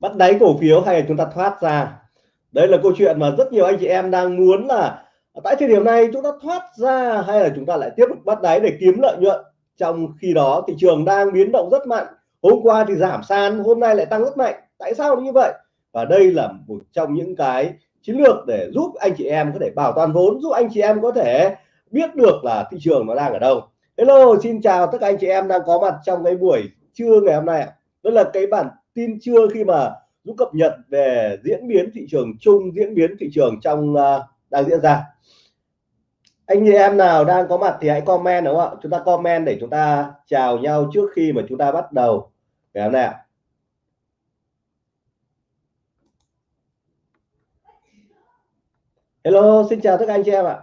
bắt đáy cổ phiếu hay là chúng ta thoát ra? Đây là câu chuyện mà rất nhiều anh chị em đang muốn là tại thời điểm này chúng ta thoát ra hay là chúng ta lại tiếp tục bắt đáy để kiếm lợi nhuận? Trong khi đó thị trường đang biến động rất mạnh. Hôm qua thì giảm san hôm nay lại tăng rất mạnh. Tại sao như vậy? Và đây là một trong những cái chiến lược để giúp anh chị em có thể bảo toàn vốn, giúp anh chị em có thể biết được là thị trường nó đang ở đâu. Hello, xin chào tất cả anh chị em đang có mặt trong cái buổi trưa ngày hôm nay đó là cái bản tin chưa khi mà giúp cập nhật về diễn biến thị trường chung diễn biến thị trường trong uh, đang diễn ra. Anh chị em nào đang có mặt thì hãy comment đúng không ạ? Chúng ta comment để chúng ta chào nhau trước khi mà chúng ta bắt đầu. Ngày hôm nay ạ. Hello xin chào tất cả anh chị em ạ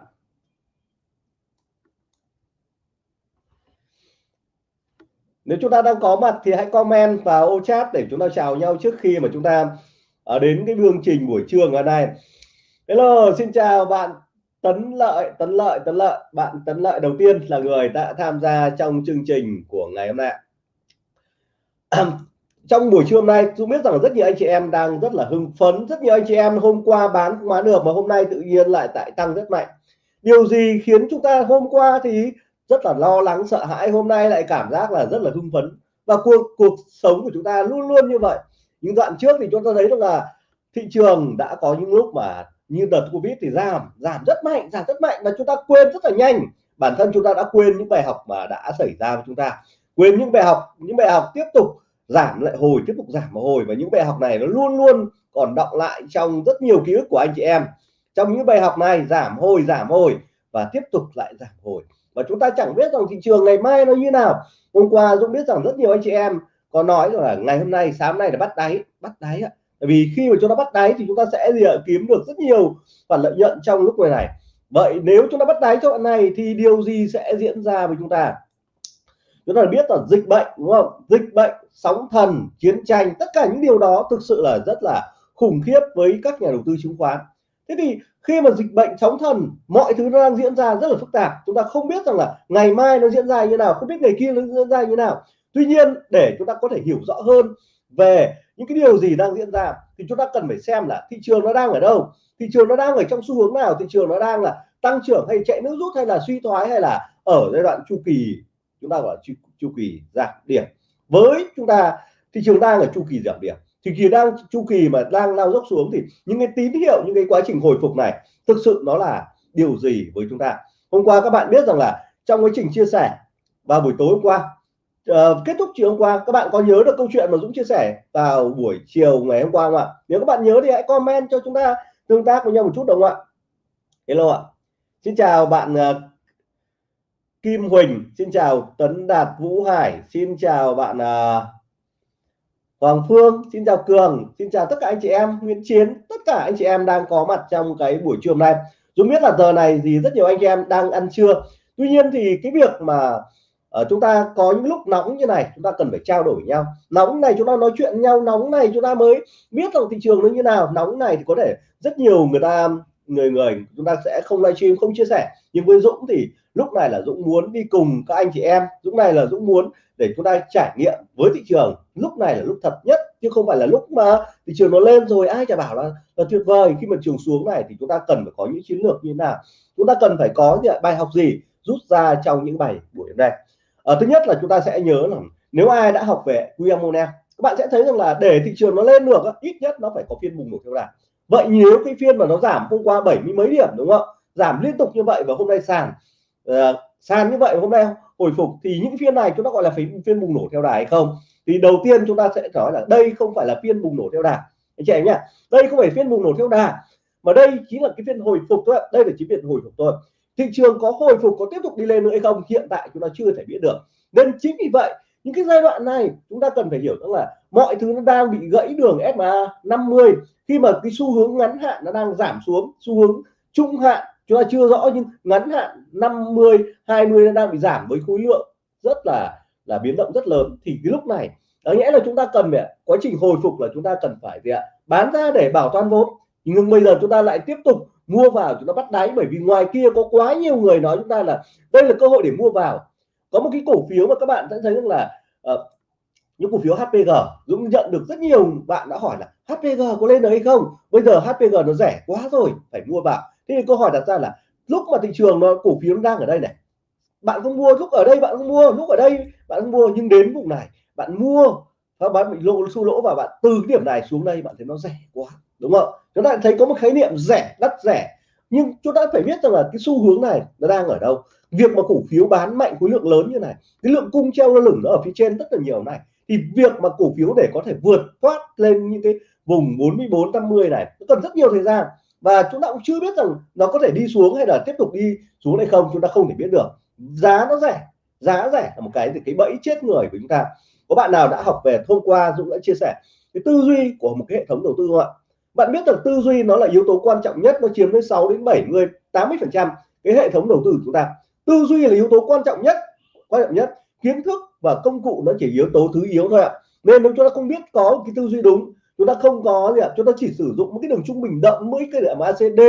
nếu chúng ta đang có mặt thì hãy comment vào ô chat để chúng ta chào nhau trước khi mà chúng ta ở đến cái chương trình buổi trưa ngày nay. Hello, xin chào bạn tấn lợi tấn lợi tấn lợi. Bạn tấn lợi đầu tiên là người đã tham gia trong chương trình của ngày hôm nay trong buổi trưa hôm nay tôi biết rằng rất nhiều anh chị em đang rất là hưng phấn. Rất nhiều anh chị em hôm qua bán không bán được mà hôm nay tự nhiên lại tại tăng rất mạnh. Điều gì khiến chúng ta hôm qua thì rất là lo lắng, sợ hãi, hôm nay lại cảm giác là rất là hưng phấn. Và cuộc cuộc sống của chúng ta luôn luôn như vậy. Những đoạn trước thì chúng ta thấy được là thị trường đã có những lúc mà như đợt covid thì giảm giảm rất mạnh, giảm rất mạnh. Và chúng ta quên rất là nhanh. Bản thân chúng ta đã quên những bài học mà đã xảy ra với chúng ta. Quên những bài học, những bài học tiếp tục giảm lại, hồi tiếp tục giảm hồi. Và những bài học này nó luôn luôn còn đọng lại trong rất nhiều ký ức của anh chị em. Trong những bài học này, giảm hồi giảm hồi và tiếp tục lại giảm hồi và chúng ta chẳng biết rằng thị trường ngày mai nó như nào. Hôm qua Dũng biết rằng rất nhiều anh chị em có nói rằng là ngày hôm nay, sáng nay là bắt đáy bắt đáy ạ. Bởi vì khi mà chúng ta bắt đáy thì chúng ta sẽ gì ạ? kiếm được rất nhiều khoản lợi nhuận trong lúc này này. Vậy nếu chúng ta bắt đáy cho đoạn này thì điều gì sẽ diễn ra với chúng ta? Chúng ta biết là dịch bệnh, đúng không? Dịch bệnh, sóng thần, chiến tranh, tất cả những điều đó thực sự là rất là khủng khiếp với các nhà đầu tư chứng khoán thế thì khi mà dịch bệnh sóng thần mọi thứ nó đang diễn ra rất là phức tạp. Chúng ta không biết rằng là ngày mai nó diễn ra như nào không biết ngày kia nó diễn ra như nào. Tuy nhiên để chúng ta có thể hiểu rõ hơn về những cái điều gì đang diễn ra thì chúng ta cần phải xem là thị trường nó đang ở đâu thị trường nó đang ở trong xu hướng nào thị trường nó đang là tăng trưởng hay chạy nước rút hay là suy thoái hay là ở giai đoạn chu kỳ. Chúng ta gọi chu, chu kỳ giảm điểm. Với chúng ta thị trường đang ở chu kỳ giảm điểm thì khi đang chu kỳ mà đang lao dốc xuống thì những cái tín hiệu những cái quá trình hồi phục này thực sự nó là điều gì với chúng ta? Hôm qua các bạn biết rằng là trong quá trình chia sẻ vào buổi tối hôm qua uh, kết thúc chiều hôm qua các bạn có nhớ được câu chuyện mà Dũng chia sẻ vào buổi chiều ngày hôm qua không ạ? Nếu các bạn nhớ thì hãy comment cho chúng ta tương tác với nhau một chút đúng không ạ? Hello ạ. Xin chào bạn uh, Kim Huỳnh xin chào Tấn Đạt Vũ Hải xin chào bạn uh, Hoàng Phương xin chào Cường xin chào tất cả anh chị em Nguyễn Chiến tất cả anh chị em đang có mặt trong cái buổi trưa hôm nay. Dũng biết là giờ này thì rất nhiều anh chị em đang ăn trưa. Tuy nhiên thì cái việc mà uh, chúng ta có những lúc nóng như này chúng ta cần phải trao đổi nhau. Nóng này chúng ta nói chuyện nhau nóng này chúng ta mới biết rằng thị trường nó như nào. Nóng này thì có thể rất nhiều người ta người người chúng ta sẽ không livestream không chia sẻ. Nhưng với Dũng thì lúc này là Dũng muốn đi cùng các anh chị em Dũng này là Dũng muốn để chúng ta trải nghiệm với thị trường. Lúc này là lúc thật nhất chứ không phải là lúc mà thị trường nó lên rồi ai chả bảo là, là tuyệt vời. Khi mà trường xuống này thì chúng ta cần phải có những chiến lược như thế nào? Chúng ta cần phải có những bài học gì rút ra trong những bài buổi hôm nay? À, thứ nhất là chúng ta sẽ nhớ là nếu ai đã học về William Monell các bạn sẽ thấy rằng là để thị trường nó lên được ít nhất nó phải có phiên bùng nổ theo đà. Vậy nếu cái phiên mà nó giảm hôm qua bảy mươi mấy điểm đúng không giảm liên tục như vậy và hôm nay sàn uh, sàn như vậy hôm nay hồi phục thì những phiên này chúng ta gọi là phiên phiên bùng nổ theo đà hay không? Thì đầu tiên chúng ta sẽ nói là đây không phải là phiên bùng nổ theo đà anh chị em nhá đây không phải phiên bùng nổ theo đà mà đây chính là cái phiên hồi phục thôi đây là chỉ phiên hồi phục thôi. Thị trường có hồi phục có tiếp tục đi lên nữa hay không hiện tại chúng ta chưa thể biết được. Nên chính vì vậy những cái giai đoạn này chúng ta cần phải hiểu rằng là mọi thứ nó đang bị gãy đường SMA 50 khi mà cái xu hướng ngắn hạn nó đang giảm xuống xu hướng trung hạn chúng ta chưa rõ nhưng ngắn hạn 50 20 đang bị giảm với khối lượng rất là là biến động rất lớn. Thì cái lúc này có nghĩa là chúng ta cần phải quá trình hồi phục là chúng ta cần phải gì ạ bán ra để bảo toàn vốn. Nhưng bây giờ chúng ta lại tiếp tục mua vào chúng ta bắt đáy bởi vì ngoài kia có quá nhiều người nói chúng ta là đây là cơ hội để mua vào. Có một cái cổ phiếu mà các bạn sẽ thấy rằng là uh, những cổ phiếu HPG Dũng nhận được rất nhiều bạn đã hỏi là HPG có lên được hay không? Bây giờ HPG nó rẻ quá rồi phải mua vào thế thì câu hỏi đặt ra là, lúc mà thị trường nó, cổ phiếu nó đang ở đây này, bạn không mua lúc ở đây, bạn không mua lúc ở đây, bạn không mua nhưng đến vùng này, bạn mua và bạn bị lỗ xu lỗ và bạn từ cái điểm này xuống đây, bạn thấy nó rẻ quá, đúng không? Chúng ta thấy có một khái niệm rẻ, đắt rẻ, nhưng chúng ta phải biết rằng là cái xu hướng này nó đang ở đâu. Việc mà cổ phiếu bán mạnh, khối lượng lớn như này, cái lượng cung treo nó lửng nó ở phía trên rất là nhiều này, thì việc mà cổ phiếu để có thể vượt thoát lên những cái vùng 44 50 này, nó cần rất nhiều thời gian và chúng ta cũng chưa biết rằng nó có thể đi xuống hay là tiếp tục đi xuống hay không, chúng ta không thể biết được. Giá nó rẻ, giá rẻ là một cái thì cái bẫy chết người của chúng ta. Có bạn nào đã học về hôm qua, Dũng đã chia sẻ cái tư duy của một cái hệ thống đầu tư không ạ? Bạn biết rằng tư duy nó là yếu tố quan trọng nhất, nó chiếm đến 6 đến 70 80 phần trăm cái hệ thống đầu tư của chúng ta. Tư duy là yếu tố quan trọng nhất, quan trọng nhất. Kiến thức và công cụ nó chỉ yếu tố thứ yếu thôi ạ. Nên nếu chúng ta không biết có cái tư duy đúng chúng ta không có gì ạ chúng ta chỉ sử dụng một cái đường trung bình đậm mấy cái điểm ACD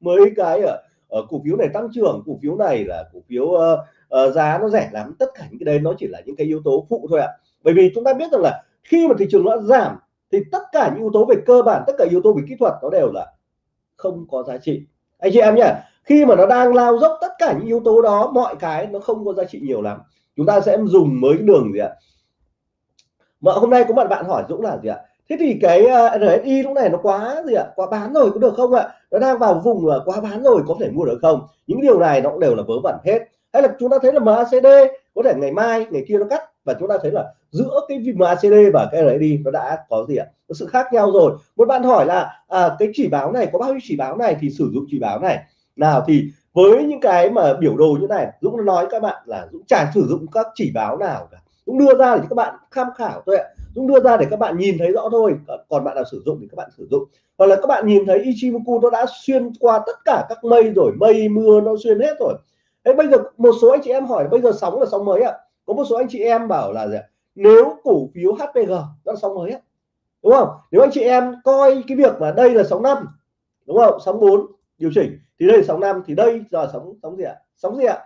mấy cái ở, ở cổ phiếu này tăng trưởng cổ phiếu này là cổ phiếu uh, uh, giá nó rẻ lắm tất cả những cái đấy nó chỉ là những cái yếu tố phụ thôi ạ. Bởi vì chúng ta biết rằng là khi mà thị trường nó giảm thì tất cả những yếu tố về cơ bản tất cả yếu tố về kỹ thuật nó đều là không có giá trị. Anh chị em nhé khi mà nó đang lao dốc tất cả những yếu tố đó mọi cái nó không có giá trị nhiều lắm. Chúng ta sẽ dùng mới cái đường gì ạ? Mà hôm nay có bạn bạn hỏi Dũng là gì ạ? Thế thì cái à, RSI lúc này nó quá gì ạ? Quá bán rồi có được không ạ? Nó đang vào vùng quá bán rồi có thể mua được không? Những điều này nó cũng đều là vớ vẩn hết. Hay là chúng ta thấy là MACD có thể ngày mai ngày kia nó cắt và chúng ta thấy là giữa cái MACD và cái RSI nó đã có gì ạ? Có sự khác nhau rồi. Một bạn hỏi là à, cái chỉ báo này có bao nhiêu chỉ báo này thì sử dụng chỉ báo này? Nào thì với những cái mà biểu đồ như này Dũng nói các bạn là Dũng chả sử dụng các chỉ báo nào cả. Dũng đưa ra để các bạn tham khảo thôi ạ. Dũng đưa ra để các bạn nhìn thấy rõ thôi. Còn bạn nào sử dụng thì các bạn sử dụng. Hoặc là các bạn nhìn thấy Ichimoku nó đã xuyên qua tất cả các mây rồi. Mây, mưa nó xuyên hết rồi. Thế bây giờ một số anh chị em hỏi, bây giờ sóng là sóng mới ạ? Có một số anh chị em bảo là gì? nếu cổ phiếu HPG nó là sóng mới ạ. Đúng không? Nếu anh chị em coi cái việc mà đây là sóng năm, đúng không? Sóng 4 điều chỉnh, thì đây là sóng năm, thì đây giờ sóng sóng gì ạ? Sóng gì ạ?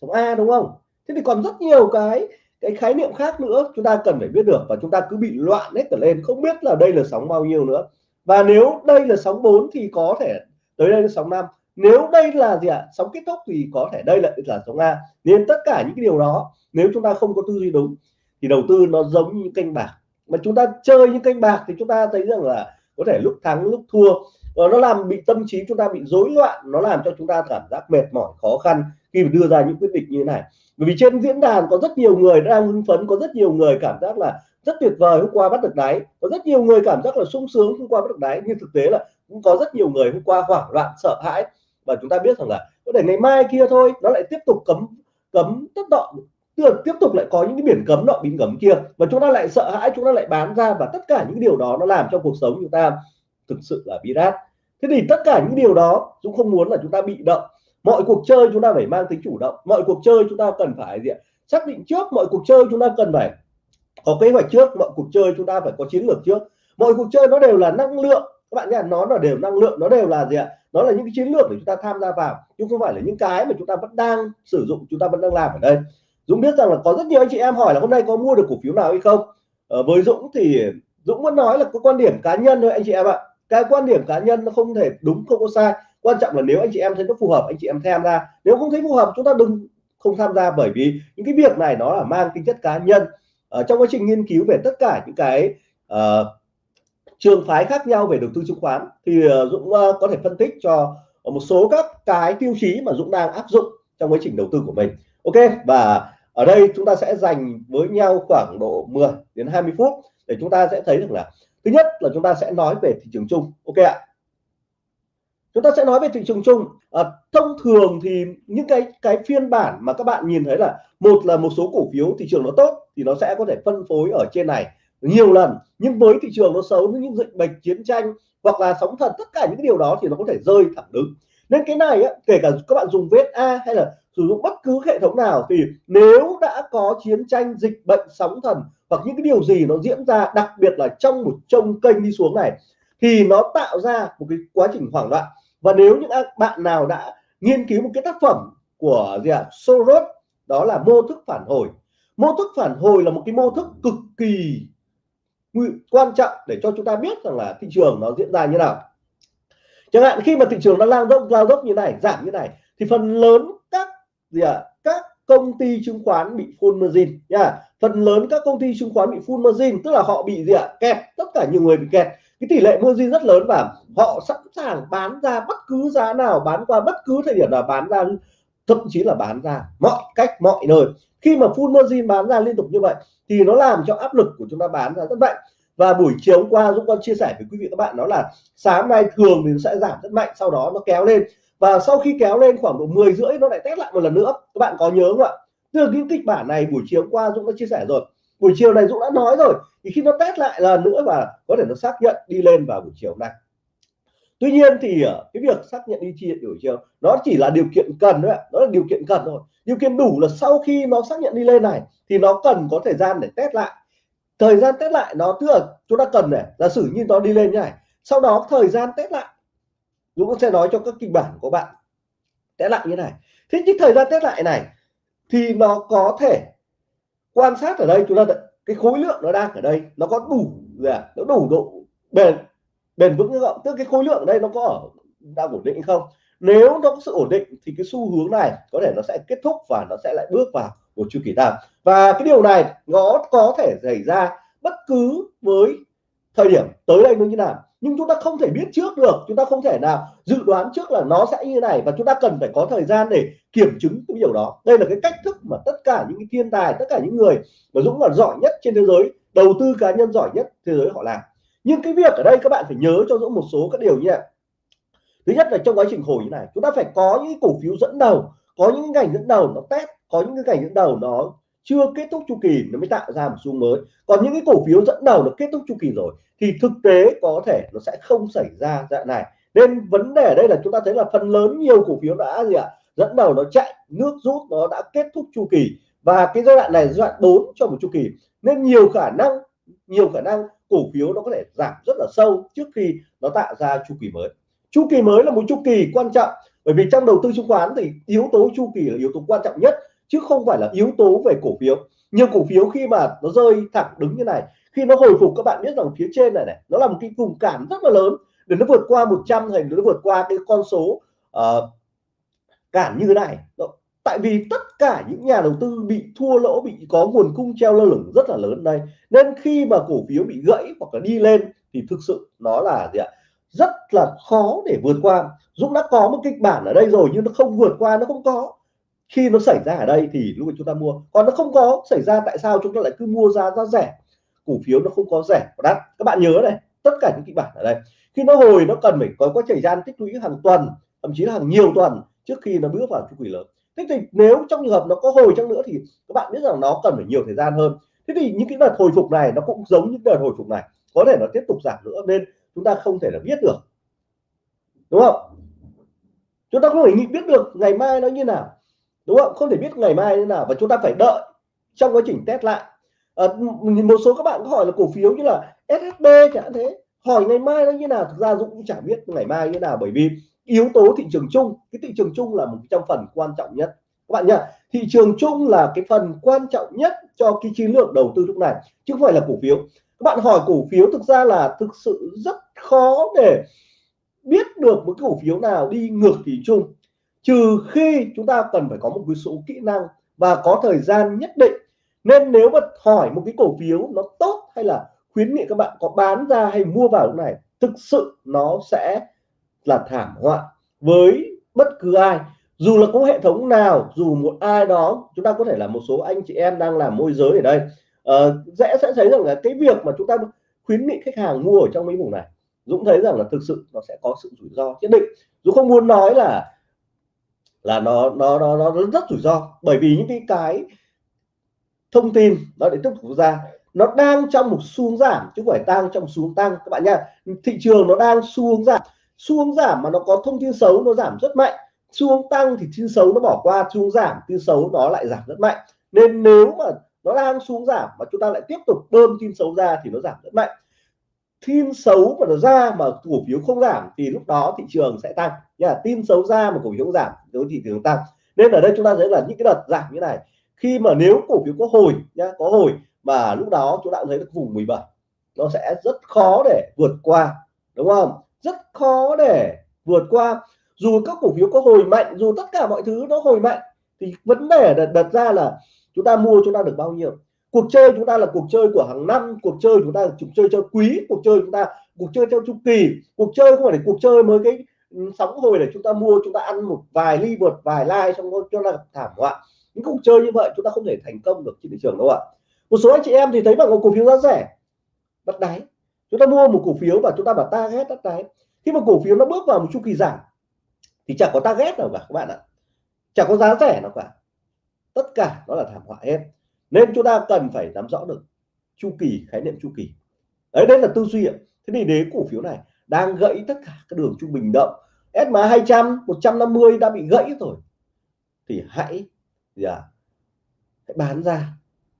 Sóng A, đúng không? Thế thì còn rất nhiều cái cái khái niệm khác nữa, chúng ta cần phải biết được và chúng ta cứ bị loạn hết cả lên, không biết là đây là sóng bao nhiêu nữa. Và nếu đây là sóng 4 thì có thể tới đây là sóng 5 nếu đây là gì ạ? Sóng kết thúc thì có thể đây lại là sóng A. Nên tất cả những cái điều đó, nếu chúng ta không có tư duy đúng, thì đầu tư nó giống như kênh bạc. Mà chúng ta chơi những kênh bạc thì chúng ta thấy rằng là có thể lúc thắng, lúc thua và nó làm bị tâm trí chúng ta bị rối loạn, nó làm cho chúng ta cảm giác mệt mỏi, khó khăn khi đưa ra những quyết định như thế này. Bởi vì trên diễn đàn có rất nhiều người đang hưng phấn, có rất nhiều người cảm giác là rất tuyệt vời hôm qua bắt được đáy. Có rất nhiều người cảm giác là sung sướng hôm qua bắt được đáy, nhưng thực tế là cũng có rất nhiều người hôm qua hoảng loạn, sợ hãi. Và chúng ta biết rằng là có thể ngày mai kia thôi, nó lại tiếp tục cấm cấm tất đọ tiếp tục lại có những cái biển cấm nọ, biển cấm kia. Và chúng ta lại sợ hãi, chúng ta lại bán ra và tất cả những điều đó nó làm cho cuộc sống chúng ta thực sự là bi đát thế thì tất cả những điều đó chúng không muốn là chúng ta bị động. Mọi cuộc chơi chúng ta phải mang tính chủ động. Mọi cuộc chơi chúng ta cần phải gì ạ? xác định trước mọi cuộc chơi chúng ta cần phải có kế hoạch trước. Mọi cuộc chơi chúng ta phải có chiến lược trước. Mọi cuộc chơi nó đều là năng lượng. Các bạn nhá nó là đều năng lượng. Nó đều là gì ạ? Nó là những cái chiến lược để chúng ta tham gia vào. Chứ không phải là những cái mà chúng ta vẫn đang sử dụng chúng ta vẫn đang làm ở đây. Dũng biết rằng là có rất nhiều anh chị em hỏi là hôm nay có mua được cổ phiếu nào hay không? Ờ, với Dũng thì Dũng vẫn nói là có quan điểm cá nhân thôi anh chị em ạ cái quan điểm cá nhân nó không thể đúng không có sai. Quan trọng là nếu anh chị em thấy nó phù hợp anh chị em tham gia. Nếu không thấy phù hợp chúng ta đừng không tham gia bởi vì những cái việc này nó là mang tính chất cá nhân. Ở trong quá trình nghiên cứu về tất cả những cái uh, trường phái khác nhau về đầu tư chứng khoán thì uh, Dũng uh, có thể phân tích cho một số các cái tiêu chí mà Dũng đang áp dụng trong quá trình đầu tư của mình. Ok và ở đây chúng ta sẽ dành với nhau khoảng độ 10 đến 20 phút để chúng ta sẽ thấy được là thứ nhất là chúng ta sẽ nói về thị trường chung. Ok ạ. Chúng ta sẽ nói về thị trường chung. À, thông thường thì những cái cái phiên bản mà các bạn nhìn thấy là một là một số cổ phiếu thị trường nó tốt thì nó sẽ có thể phân phối ở trên này nhiều lần. Nhưng với thị trường nó xấu những dịch bệnh chiến tranh hoặc là sóng thần tất cả những điều đó thì nó có thể rơi thẳng đứng. Nên cái này á, kể cả các bạn dùng VSA hay là sử dụng bất cứ hệ thống nào thì nếu đã có chiến tranh dịch bệnh sóng thần hoặc những cái điều gì nó diễn ra đặc biệt là trong một trông kênh đi xuống này thì nó tạo ra một cái quá trình hoảng loạn. Và nếu những bạn nào đã nghiên cứu một cái tác phẩm của gì ạ? Soros đó là mô thức phản hồi. Mô thức phản hồi là một cái mô thức cực kỳ quan trọng để cho chúng ta biết rằng là thị trường nó diễn ra như nào. Chẳng hạn khi mà thị trường nó lao dốc lao dốc như này giảm như này thì phần lớn các gì ạ? à, công ty chứng khoán bị full margin nha. Phần lớn các công ty chứng khoán bị full margin tức là họ bị gì ạ? À, kẹt tất cả nhiều người bị kẹt. Cái tỷ lệ margin rất lớn và họ sẵn sàng bán ra bất cứ giá nào bán qua bất cứ thời điểm nào bán ra thậm chí là bán ra mọi cách mọi nơi. Khi mà full margin bán ra liên tục như vậy thì nó làm cho áp lực của chúng ta bán ra rất mạnh. Và buổi chiều hôm qua Dũng con chia sẻ với quý vị các bạn đó là sáng nay thường thì nó sẽ giảm rất mạnh sau đó nó kéo lên và sau khi kéo lên khoảng độ 10 rưỡi, nó lại test lại một lần nữa. Các bạn có nhớ không ạ? Từ những kịch bản này buổi chiều qua Dũng đã chia sẻ rồi. Buổi chiều này Dũng đã nói rồi. Thì khi nó test lại lần nữa và có thể nó xác nhận đi lên vào buổi chiều này tuy nhiên thì ờ, cái việc xác nhận đi chia buổi chiều, nó chỉ là điều kiện cần thôi ạ. Đó là điều kiện cần thôi. Điều kiện đủ là sau khi nó xác nhận đi lên này, thì nó cần có thời gian để test lại. Thời gian test lại nó tức là chúng ta cần này, giả sử như nó đi lên như này. Sau đó thời gian test lại Dũng sẽ nói cho các kịch bản của bạn. Test lại như này. Thế nhưng thời gian test lại này thì nó có thể quan sát ở đây. Chúng ta cái khối lượng nó đang ở đây, nó có đủ là nó đủ độ bền bền vững không tức cái khối lượng ở đây nó có ở, đang ổn định không? Nếu nó có sự ổn định thì cái xu hướng này có thể nó sẽ kết thúc và nó sẽ lại bước vào một chu kỳ tăng. Và cái điều này nó có thể xảy ra bất cứ với thời điểm tới đây nó như nào nhưng chúng ta không thể biết trước được, chúng ta không thể nào dự đoán trước là nó sẽ như này và chúng ta cần phải có thời gian để kiểm chứng cái điều đó. Đây là cái cách thức mà tất cả những cái thiên tài, tất cả những người mà Dũng là giỏi nhất trên thế giới, đầu tư cá nhân giỏi nhất thế giới họ làm. Nhưng cái việc ở đây các bạn phải nhớ cho Dũng một số các điều như này. Thứ nhất là trong quá trình hồi như này, chúng ta phải có những cổ phiếu dẫn đầu, có những ngành dẫn đầu nó test, có những cái ngành dẫn đầu nó chưa kết thúc chu kỳ nó mới tạo ra một xu mới. Còn những cái cổ phiếu dẫn đầu nó kết thúc chu kỳ rồi thì thực tế có thể nó sẽ không xảy ra dạng này. Nên vấn đề ở đây là chúng ta thấy là phần lớn nhiều cổ phiếu đã gì ạ, dẫn đầu nó chạy, nước rút nó đã kết thúc chu kỳ. Và cái giai đoạn này giai đoạn 4 cho một chu kỳ. Nên nhiều khả năng, nhiều khả năng cổ phiếu nó có thể giảm rất là sâu trước khi nó tạo ra chu kỳ mới. Chu kỳ mới là một chu kỳ quan trọng, bởi vì trong đầu tư chứng khoán thì yếu tố chu kỳ là yếu tố quan trọng nhất chứ không phải là yếu tố về cổ phiếu. Nhiều cổ phiếu khi mà nó rơi thẳng đứng như này khi nó hồi phục các bạn biết rằng phía trên này này nó là một cái vùng cản rất là lớn. Để nó vượt qua 100 thành nó vượt qua cái con số uh, cản như thế này. Tại vì tất cả những nhà đầu tư bị thua lỗ bị có nguồn cung treo lơ lửng rất là lớn đây. Nên khi mà cổ phiếu bị gãy hoặc là đi lên thì thực sự nó là gì ạ? Rất là khó để vượt qua. Dũng đã có một kịch bản ở đây rồi nhưng nó không vượt qua nó không có khi nó xảy ra ở đây thì lúc chúng ta mua. Còn nó không có xảy ra, tại sao chúng ta lại cứ mua ra giá rẻ? Cổ phiếu nó không có rẻ. Và đắt các bạn nhớ này, tất cả những kịch bản ở đây. Khi nó hồi, nó cần phải có quá thời gian tích lũy hàng tuần, thậm chí là hàng nhiều tuần trước khi nó bước vào chu kỳ lớn. Thế thì nếu trong trường hợp nó có hồi chăng nữa thì các bạn biết rằng nó cần phải nhiều thời gian hơn. Thế thì những cái đợt hồi phục này nó cũng giống những đợt hồi phục này. Có thể nó tiếp tục giảm nữa nên chúng ta không thể là biết được. Đúng không? Chúng ta không thể biết được ngày mai nó như nào đúng không? Không thể biết ngày mai như nào và chúng ta phải đợi trong quá trình test lại. À, một số các bạn có hỏi là cổ phiếu như là SHB chẳng thế hỏi ngày mai nó như nào? Thực ra Dũng cũng chẳng biết ngày mai như nào bởi vì yếu tố thị trường chung cái thị trường chung là một trong phần quan trọng nhất. Các bạn nhá thị trường chung là cái phần quan trọng nhất cho cái chiến lược đầu tư lúc này chứ không phải là cổ phiếu. Các bạn hỏi cổ phiếu thực ra là thực sự rất khó để biết được một cái cổ phiếu nào đi ngược thị chung trừ khi chúng ta cần phải có một cái số kỹ năng và có thời gian nhất định. Nên nếu mà hỏi một cái cổ phiếu nó tốt hay là khuyến nghị các bạn có bán ra hay mua vào lúc này thực sự nó sẽ là thảm họa với bất cứ ai. Dù là có hệ thống nào dù một ai đó chúng ta có thể là một số anh chị em đang làm môi giới ở đây. Uh, dễ sẽ thấy rằng là cái việc mà chúng ta khuyến nghị khách hàng mua ở trong mấy vùng này Dũng thấy rằng là thực sự nó sẽ có sự rủi ro nhất định. Dũng không muốn nói là là nó nó nó nó rất rủi ro. Bởi vì những cái cái thông tin nó để tiếp tục ra, nó đang trong một xu hướng giảm, chứ không phải tăng trong xu hướng tăng. Các bạn nha thị trường nó đang xu hướng giảm xu hướng giảm mà nó có thông tin xấu nó giảm rất mạnh. Xu hướng tăng thì tin xấu nó bỏ qua xu hướng giảm tin xấu nó lại giảm rất mạnh. Nên nếu mà nó đang xuống giảm mà chúng ta lại tiếp tục bơm tin xấu ra thì nó giảm rất mạnh tin xấu mà nó ra mà cổ phiếu không giảm thì lúc đó thị trường sẽ tăng. Nha tin xấu ra mà cổ phiếu không giảm đối thị trường tăng. Nên ở đây chúng ta thấy là những cái đợt giảm như này khi mà nếu cổ phiếu có hồi nhá có hồi mà lúc đó chúng ta thấy được vùng 17 nó sẽ rất khó để vượt qua đúng không? Rất khó để vượt qua. Dù các cổ phiếu có hồi mạnh dù tất cả mọi thứ nó hồi mạnh thì vấn đề đặt, đặt ra là chúng ta mua chúng ta được bao nhiêu? Cuộc chơi chúng ta là cuộc chơi của hàng năm, cuộc chơi chúng ta là cuộc chơi cho quý, cuộc chơi chúng ta, cuộc chơi theo chu kỳ. Cuộc chơi không phải là cuộc chơi mới cái ừ, sóng hồi để chúng ta mua, chúng ta ăn một vài ly, một vài like xong rồi cho là thảm họa. Những cuộc chơi như vậy chúng ta không thể thành công được trên thị trường đâu ạ. Một số anh chị em thì thấy bằng một cổ phiếu giá rẻ, bắt đáy. Chúng ta mua một cổ phiếu và chúng ta bảo ta ghét bắt đáy. Khi mà cổ phiếu nó bước vào một chu kỳ giảm, thì chẳng có ta ghét nào cả các bạn ạ. Chẳng có giá rẻ nào cả. Tất cả nó là thảm họa hết nên chúng ta cần phải nắm rõ được chu kỳ khái niệm chu kỳ. Đấy đấy là tư duy ạ. Thế thì đế cổ phiếu này đang gãy tất cả các đường trung bình động. SMA 200 150 đã bị gãy rồi. Thì hãy gì à, hãy bán ra.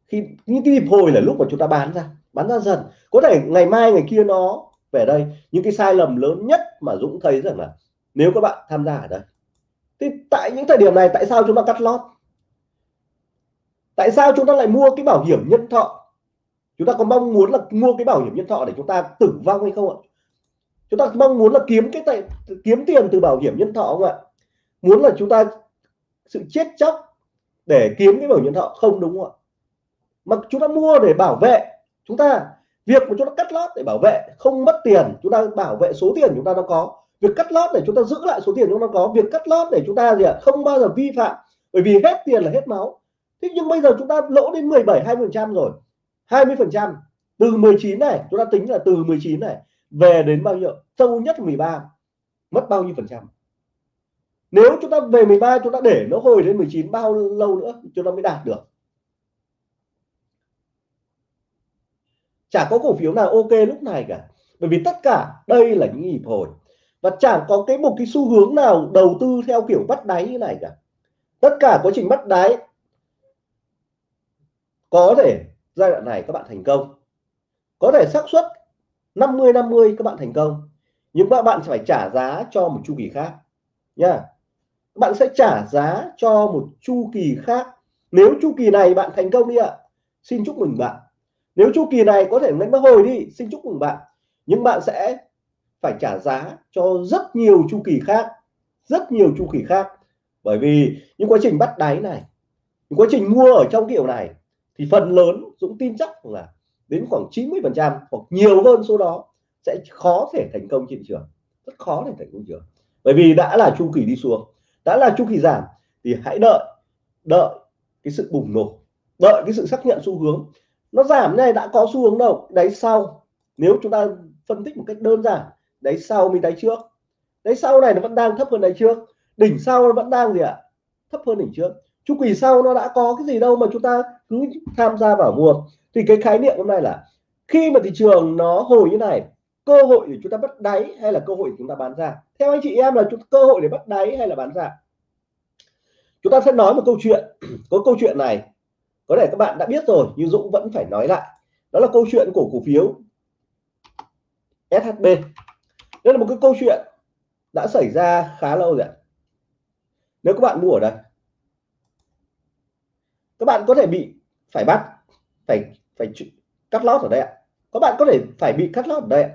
Khi những cái nhịp hồi là lúc mà chúng ta bán ra bán ra dần. Có thể ngày mai ngày kia nó về đây. Những cái sai lầm lớn nhất mà Dũng thấy rằng là nếu các bạn tham gia ở đây. Thì tại những thời điểm này tại sao chúng ta cắt lót? Tại sao chúng ta lại mua cái bảo hiểm nhân thọ chúng ta có mong muốn là mua cái bảo hiểm nhân thọ để chúng ta tử vong hay không ạ chúng ta mong muốn là kiếm cái tài, kiếm tiền từ bảo hiểm nhân thọ không ạ muốn là chúng ta sự chết chóc để kiếm cái bảo hiểm nhân thọ không đúng không ạ mà chúng ta mua để bảo vệ chúng ta việc của chúng ta cắt lót để bảo vệ không mất tiền chúng ta bảo vệ số tiền chúng ta nó có việc cắt lót để chúng ta giữ lại số tiền chúng ta có việc cắt lót để chúng ta gì ạ không bao giờ vi phạm bởi vì hết tiền là hết máu thế nhưng bây giờ chúng ta lỗ đến 17 20 phần trăm rồi. 20 phần trăm. Từ 19 này, chúng ta tính là từ 19 này, về đến bao nhiêu? Sâu nhất 13 mất bao nhiêu phần trăm? Nếu chúng ta về 13 chúng ta để nó hồi đến 19 bao lâu nữa chúng ta mới đạt được? Chả có cổ phiếu nào ok lúc này cả. Bởi vì tất cả, đây là những nhịp hồi. Và chẳng có cái một cái xu hướng nào đầu tư theo kiểu bắt đáy như này cả. Tất cả quá trình bắt đáy có thể giai đoạn này các bạn thành công. Có thể xác suất 50 50 các bạn thành công. Nhưng các bạn phải trả giá cho một chu kỳ khác nha bạn sẽ trả giá cho một chu kỳ khác. Nếu chu kỳ này bạn thành công đi ạ, xin chúc mừng bạn. Nếu chu kỳ này có thể đánh hồi đi, xin chúc mừng bạn. Nhưng bạn sẽ phải trả giá cho rất nhiều chu kỳ khác, rất nhiều chu kỳ khác. Bởi vì những quá trình bắt đáy này, những quá trình mua ở trong kiểu này thì phần lớn Dũng tin chắc là đến khoảng 90 phần trăm hoặc nhiều hơn số đó sẽ khó thể thành công trên thị trường. Rất khó để thành công trường. Bởi vì đã là chu kỳ đi xuống, đã là chu kỳ giảm, thì hãy đợi đợi cái sự bùng nổ, đợi cái sự xác nhận xu hướng. Nó giảm này đã có xu hướng đâu, đáy sau. Nếu chúng ta phân tích một cách đơn giản, đáy sau mình đáy trước. Đáy sau này nó vẫn đang thấp hơn đáy trước. Đỉnh sau nó vẫn đang gì ạ? Thấp hơn đỉnh trước chu kỳ sau nó đã có cái gì đâu mà chúng ta cứ tham gia vào mua thì cái khái niệm hôm nay là, khi mà thị trường nó hồi như này, cơ hội để chúng ta bắt đáy hay là cơ hội để chúng ta bán ra? Theo anh chị em là cơ hội để bắt đáy hay là bán ra? Chúng ta sẽ nói một câu chuyện. Có câu chuyện này, có thể các bạn đã biết rồi, nhưng Dũng vẫn phải nói lại. Đó là câu chuyện của cổ phiếu SHB đây là một cái câu chuyện đã xảy ra khá lâu rồi nếu các bạn mua ở đây các bạn có thể bị phải bắt, phải phải cắt lót ở đây ạ. Các bạn có thể phải bị cắt lót ở đây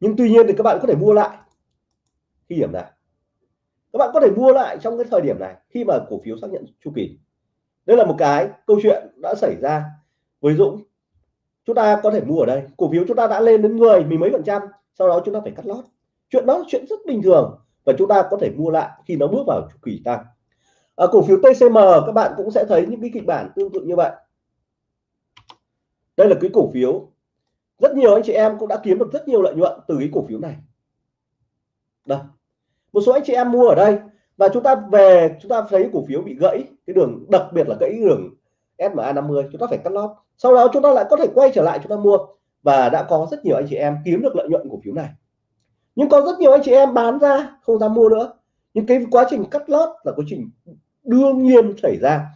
nhưng tuy nhiên thì các bạn có thể mua lại khi điểm này các bạn có thể mua lại trong cái thời điểm này khi mà cổ phiếu xác nhận chu kỳ. Đây là một cái câu chuyện đã xảy ra với Dũng. Chúng ta có thể mua ở đây. Cổ phiếu chúng ta đã lên đến 10 mười mấy phần trăm, sau đó chúng ta phải cắt lót. Chuyện đó là chuyện rất bình thường và chúng ta có thể mua lại khi nó bước vào chu kỳ tăng à, cổ phiếu TCM các bạn cũng sẽ thấy những cái kịch bản tương tự như vậy. Đây là cái cổ phiếu. Rất nhiều anh chị em cũng đã kiếm được rất nhiều lợi nhuận từ cái cổ phiếu này. Đây. Một số anh chị em mua ở đây và chúng ta về chúng ta thấy cổ phiếu bị gãy cái đường đặc biệt là gãy đường SMA 50 chúng ta phải cắt lót. Sau đó chúng ta lại có thể quay trở lại chúng ta mua và đã có rất nhiều anh chị em kiếm được lợi nhuận cổ phiếu này. Nhưng có rất nhiều anh chị em bán ra không dám mua nữa. Nhưng cái quá trình cắt lót là quá trình đương nhiên xảy ra.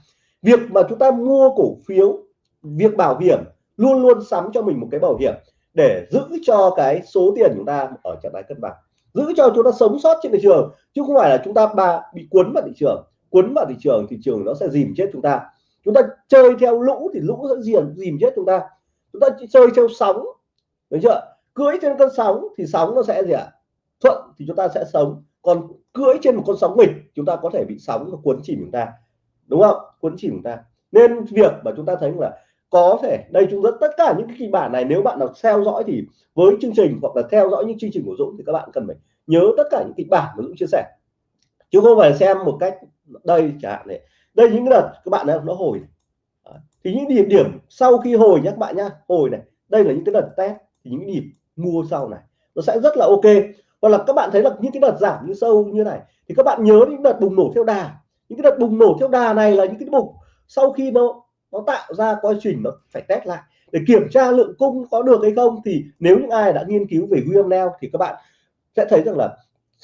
Việc mà chúng ta mua cổ phiếu, việc bảo hiểm luôn luôn sắm cho mình một cái bảo hiểm để giữ cho cái số tiền chúng ta ở trạng thái cân bằng. Giữ cho chúng ta sống sót trên thị trường, chứ không phải là chúng ta bà bị cuốn vào thị trường. Cuốn vào thị trường thị trường nó sẽ dìm chết chúng ta. Chúng ta chơi theo lũ thì lũ sẽ dìm dìm chết chúng ta. Chúng ta chơi theo sóng, được chưa? Cưỡi trên cơn sóng thì sóng nó sẽ gì ạ? Thuận thì chúng ta sẽ sống còn cưỡi trên một con sóng nghịch, chúng ta có thể bị sóng cuốn chìm chúng ta. Đúng không? Cuốn chìm chúng ta. Nên việc mà chúng ta thấy là có thể, đây chúng ta, tất cả những cái kịch bản này nếu bạn nào theo dõi thì với chương trình hoặc là theo dõi những chương trình của Dũng thì các bạn cần phải nhớ tất cả những kịch bản mà Dũng chia sẻ. Chứ không phải xem một cách đây chẳng hạn này. Đây những đợt các bạn nó hồi thì những điểm điểm sau khi hồi nhé các bạn nhá, hồi này. Đây là những cái đợt test, thì những điểm nhịp mua sau này. Nó sẽ rất là ok hoặc là các bạn thấy là những cái đợt giảm như sâu như này thì các bạn nhớ những đợt bùng nổ theo đà. Những cái đợt bùng nổ theo đà này là những cái mục sau khi nó nó tạo ra quá trình nó phải test lại. Để kiểm tra lượng cung có được hay không thì nếu những ai đã nghiên cứu về William Neal thì các bạn sẽ thấy rằng là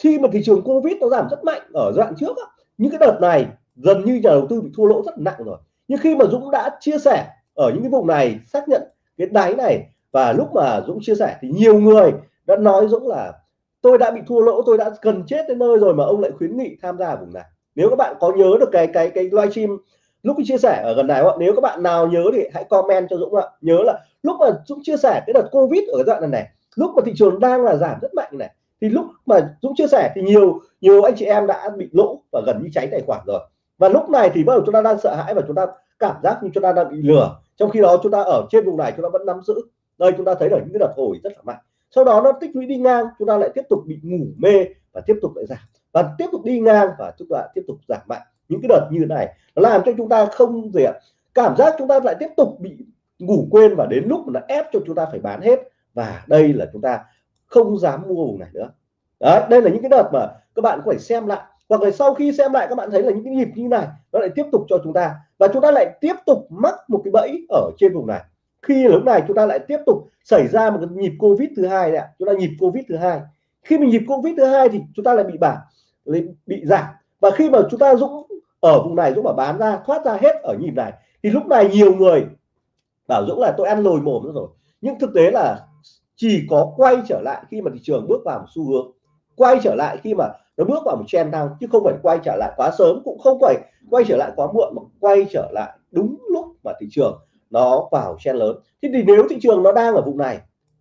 khi mà thị trường Covid nó giảm rất mạnh ở giai đoạn trước á, những cái đợt này gần như nhà đầu tư bị thua lỗ rất nặng rồi. Nhưng khi mà Dũng đã chia sẻ ở những cái vùng này xác nhận cái đáy này và lúc mà Dũng chia sẻ thì nhiều người đã nói Dũng là tôi đã bị thua lỗ, tôi đã cần chết đến nơi rồi mà ông lại khuyến nghị tham gia vùng này. Nếu các bạn có nhớ được cái cái cái livestream lúc chia sẻ ở gần này nếu các bạn nào nhớ thì hãy comment cho Dũng ạ. Nhớ là lúc mà Dũng chia sẻ cái đợt Covid ở đoạn này này, lúc mà thị trường đang là giảm rất mạnh này, thì lúc mà Dũng chia sẻ thì nhiều nhiều anh chị em đã bị lỗ và gần như cháy tài khoản rồi. Và lúc này thì bắt đầu chúng ta đang sợ hãi và chúng ta cảm giác như chúng ta đang bị lừa. Trong khi đó chúng ta ở trên vùng này chúng ta vẫn nắm giữ. Đây chúng ta thấy là những cái đợt hồi rất là mạnh sau đó nó tích lũy đi ngang, chúng ta lại tiếp tục bị ngủ mê và tiếp tục lại giảm. Và tiếp tục đi ngang và chúng ta tiếp tục giảm mạnh. Những cái đợt như thế này, nó làm cho chúng ta không gì ạ, cảm giác chúng ta lại tiếp tục bị ngủ quên và đến lúc là ép cho chúng ta phải bán hết. Và đây là chúng ta không dám mua vùng này nữa. Đấy, đây là những cái đợt mà các bạn phải xem lại. Hoặc là sau khi xem lại, các bạn thấy là những cái nhịp như này, nó lại tiếp tục cho chúng ta. Và chúng ta lại tiếp tục mắc một cái bẫy ở trên vùng này khi lúc này chúng ta lại tiếp tục xảy ra một cái nhịp covid thứ hai đấy chúng ta nhịp covid thứ hai. Khi mình nhịp covid thứ hai thì chúng ta lại bị bảng, bị giảm. Và khi mà chúng ta dũng ở vùng này dũng bảo bán ra thoát ra hết ở nhịp này thì lúc này nhiều người bảo dũng là tôi ăn lồi mồm rồi. Nhưng thực tế là chỉ có quay trở lại khi mà thị trường bước vào một xu hướng. Quay trở lại khi mà nó bước vào một trend tăng chứ không phải quay trở lại quá sớm cũng không phải quay trở lại quá muộn mà quay trở lại đúng lúc mà thị trường nó vào chen lớn. Thế thì nếu thị trường nó đang ở vùng này,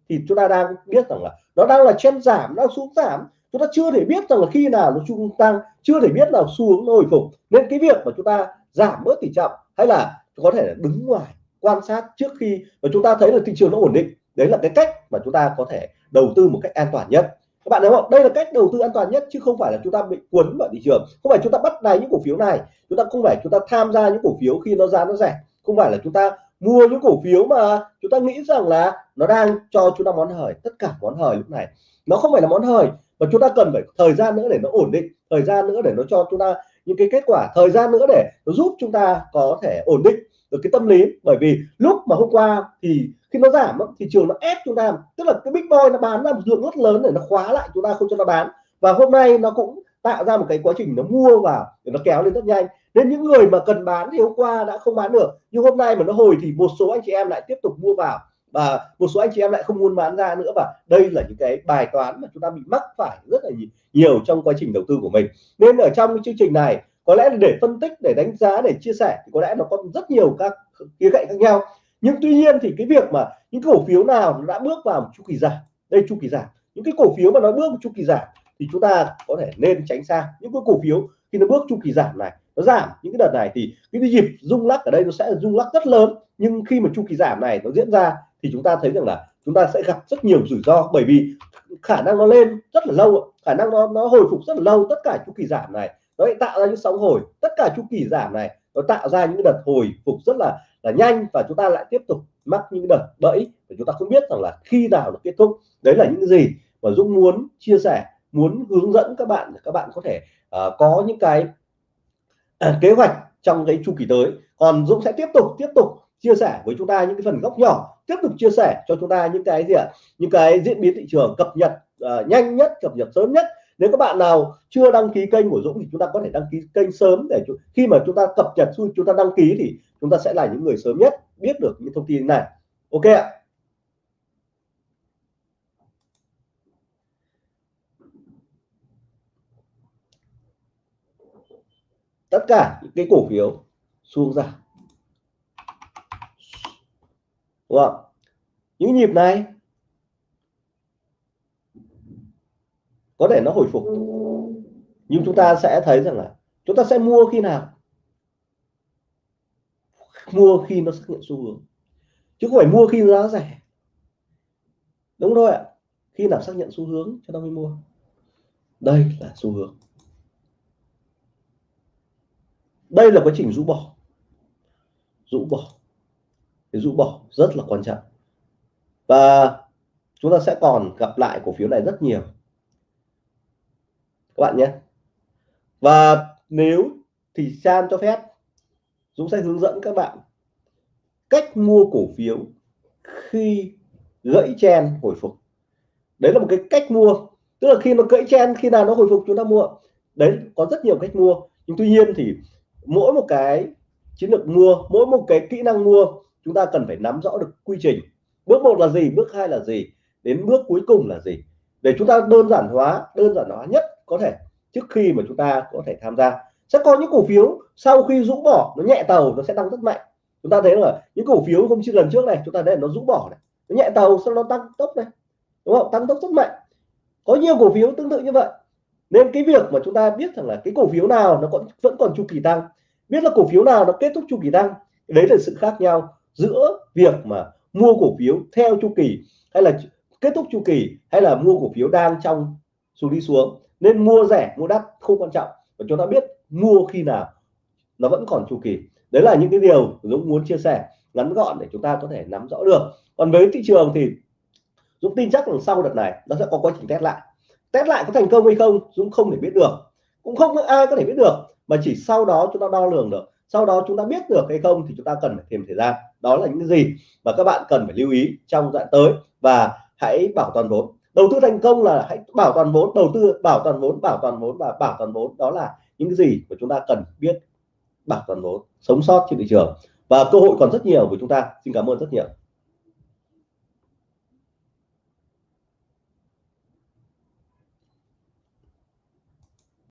thì chúng ta đang biết rằng là nó đang là chen giảm, nó xuống giảm. Chúng ta chưa thể biết rằng là khi nào nó trung tăng, chưa thể biết là xu hướng nó hồi phục. Nên cái việc mà chúng ta giảm bớt tỷ trọng hay là có thể là đứng ngoài, quan sát trước khi mà chúng ta thấy là thị trường nó ổn định, đấy là cái cách mà chúng ta có thể đầu tư một cách an toàn nhất. Các bạn thấy không? Đây là cách đầu tư an toàn nhất, chứ không phải là chúng ta bị cuốn vào thị trường. Không phải chúng ta bắt đáy những cổ phiếu này, chúng ta không phải chúng ta tham gia những cổ phiếu khi nó giá nó rẻ. Không phải là chúng ta mua những cổ phiếu mà chúng ta nghĩ rằng là nó đang cho chúng ta món hời, tất cả món hời lúc này. Nó không phải là món hời, mà chúng ta cần phải thời gian nữa để nó ổn định, thời gian nữa để nó cho chúng ta những cái kết quả, thời gian nữa để nó giúp chúng ta có thể ổn định được cái tâm lý. Bởi vì lúc mà hôm qua thì khi nó giảm thị trường nó ép chúng ta, tức là cái big boy nó bán ra một lượng rất lớn để nó khóa lại chúng ta không cho nó bán. Và hôm nay nó cũng tạo ra một cái quá trình nó mua vào để nó kéo lên rất nhanh nên những người mà cần bán thì hôm qua đã không bán được, nhưng hôm nay mà nó hồi thì một số anh chị em lại tiếp tục mua vào và một số anh chị em lại không muốn bán ra nữa và đây là những cái bài toán mà chúng ta bị mắc phải rất là nhiều trong quá trình đầu tư của mình. Nên ở trong cái chương trình này, có lẽ là để phân tích, để đánh giá, để chia sẻ thì có lẽ nó có rất nhiều các khía cạnh khác nhau. Nhưng tuy nhiên thì cái việc mà những cổ phiếu nào nó đã bước vào một chu kỳ giảm, đây chu kỳ giảm, những cái cổ phiếu mà nó bước một chu kỳ giảm thì chúng ta có thể nên tránh xa. Những cái cổ phiếu khi nó bước chu kỳ giảm này nó giảm. Những cái đợt này thì cái nhịp rung lắc ở đây nó sẽ rung lắc rất lớn. Nhưng khi mà chu kỳ giảm này nó diễn ra thì chúng ta thấy rằng là chúng ta sẽ gặp rất nhiều rủi ro. Bởi vì khả năng nó lên rất là lâu khả năng nó nó hồi phục rất là lâu tất cả chu kỳ giảm này. Nó lại tạo ra những sóng hồi. Tất cả chu kỳ giảm này nó tạo ra những đợt hồi phục rất là là nhanh và chúng ta lại tiếp tục mắc những đợt bẫy. Và chúng ta không biết rằng là khi nào nó kết thúc. Đấy là những gì mà Dũng muốn chia sẻ muốn hướng dẫn các bạn để các bạn có thể uh, có những cái À, kế hoạch trong cái chu kỳ tới. Còn Dũng sẽ tiếp tục tiếp tục chia sẻ với chúng ta những cái phần góc nhỏ tiếp tục chia sẻ cho chúng ta những cái gì ạ? Những cái diễn biến thị trường cập nhật uh, nhanh nhất cập nhật sớm nhất. Nếu các bạn nào chưa đăng ký kênh của Dũng thì chúng ta có thể đăng ký kênh sớm để khi mà chúng ta cập nhật chúng ta đăng ký thì chúng ta sẽ là những người sớm nhất biết được những thông tin này. Ok ạ. Tất cả những cái cổ phiếu xuống ra đúng không? Những nhịp này có thể nó hồi phục. Nhưng chúng ta sẽ thấy rằng là chúng ta sẽ mua khi nào? Mua khi nó xác nhận xu hướng. Chứ không phải mua khi giá rẻ. Đúng rồi ạ. Khi nào xác nhận xu hướng cho nó mới mua. Đây là xu hướng đây là quá trình rũ bỏ. Rũ bỏ. Cái rũ bỏ rất là quan trọng. Và chúng ta sẽ còn gặp lại cổ phiếu này rất nhiều. Các bạn nhé. Và nếu thì San cho phép, Dũng sẽ hướng dẫn các bạn cách mua cổ phiếu khi gãy chen hồi phục. Đấy là một cái cách mua. Tức là khi nó gãy chen, khi nào nó hồi phục chúng ta mua. Đấy, có rất nhiều cách mua. Nhưng tuy nhiên thì mỗi một cái chiến lược mua, mỗi một cái kỹ năng mua, chúng ta cần phải nắm rõ được quy trình. Bước một là gì, bước hai là gì, đến bước cuối cùng là gì. Để chúng ta đơn giản hóa, đơn giản hóa nhất có thể trước khi mà chúng ta có thể tham gia. Sẽ có những cổ phiếu sau khi rũ bỏ, nó nhẹ tàu, nó sẽ tăng rất mạnh. Chúng ta thấy là những cổ phiếu không như lần trước này, chúng ta thấy nó rũ bỏ này, nó nhẹ tàu, sau nó tăng tốc này, đúng không? Tăng tốc rất mạnh. Có nhiều cổ phiếu tương tự như vậy nên cái việc mà chúng ta biết rằng là cái cổ phiếu nào nó còn, vẫn còn chu kỳ tăng, biết là cổ phiếu nào nó kết thúc chu kỳ tăng, đấy là sự khác nhau giữa việc mà mua cổ phiếu theo chu kỳ hay là kết thúc chu kỳ hay là mua cổ phiếu đang trong xuống đi xuống. Nên mua rẻ, mua đắt không quan trọng. Và chúng ta biết mua khi nào nó vẫn còn chu kỳ. Đấy là những cái điều Dũng muốn chia sẻ ngắn gọn để chúng ta có thể nắm rõ được. Còn với thị trường thì Dũng tin chắc rằng sau đợt này nó sẽ có quá trình test lại test lại có thành công hay không, Dũng không thể biết được. Cũng không ai có thể biết được, mà chỉ sau đó chúng ta đo lường được. Sau đó chúng ta biết được hay không thì chúng ta cần phải thêm thời gian. Đó là những gì mà các bạn cần phải lưu ý trong đoạn tới. Và hãy bảo toàn vốn. Đầu tư thành công là hãy bảo toàn vốn, đầu tư bảo toàn vốn, bảo toàn vốn và bảo toàn vốn. Đó là những gì mà chúng ta cần biết bảo toàn vốn, sống sót trên thị trường. Và cơ hội còn rất nhiều của chúng ta. Xin cảm ơn rất nhiều.